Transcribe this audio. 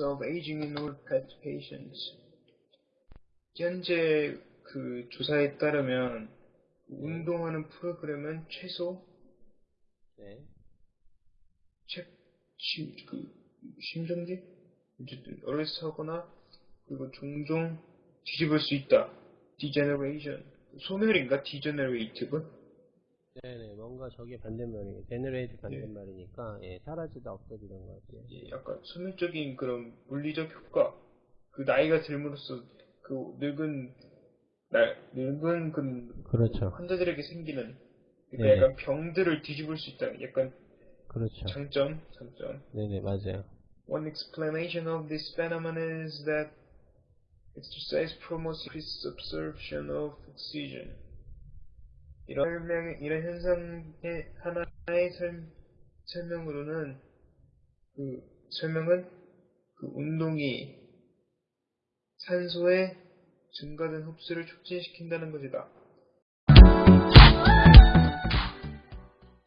of aging in old pet patients. 현재 그 조사에 따르면 운동하는 프로그램은 최소 네. 책, 시, 그, 심정지? 어쨌든, 어레스하거나, 그리고 종종 뒤집을 수 있다. degeneration. 소멸인가? degenerative? 네네, 뭔가 저게 반대말이에요. 제너레이트 반대말이니까, 예, 사라지다, 없어지는 것 같아요. 예, 약간 소멸적인 그런 물리적 효과. 그 나이가 들므로써 그 늙은, 나, 늙은 그 그렇죠. 환자들에게 생기는 그러니까 네. 약간 병들을 뒤집을 수 있다. 약간 그렇죠. 장점, 장점. 네네, 맞아요. One explanation of this phenomenon is that exercise promotes increased absorption of oxygen. 이런 설명, 이런 현상의 하나의 설, 설명으로는 그 설명은 그 운동이 산소의 증가된 흡수를 촉진시킨다는 것이다.